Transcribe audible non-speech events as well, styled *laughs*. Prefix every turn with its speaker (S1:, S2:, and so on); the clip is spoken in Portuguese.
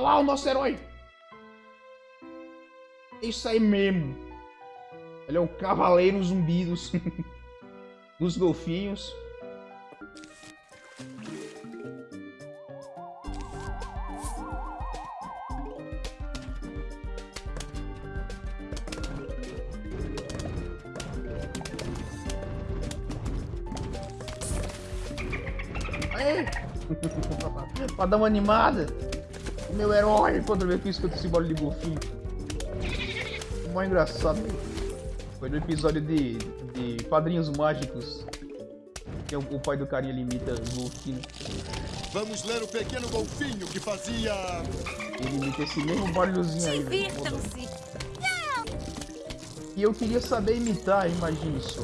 S1: Lá o nosso herói. Isso aí mesmo. Ele é o cavaleiro zumbi dos, *laughs* dos golfinhos. *laughs* Pra dar uma animada. O meu herói contra ver que escuta esse bolo de golfinho. Mó engraçado. Foi no episódio de, de Padrinhos Mágicos. Que é o, o pai do carinha limita golfinho.
S2: Vamos ler o pequeno golfinho que fazia.
S1: Ele imita esse mesmo barulhozinho aí. velho.
S3: Divirtam-se.
S1: E eu queria saber imitar, imagine só.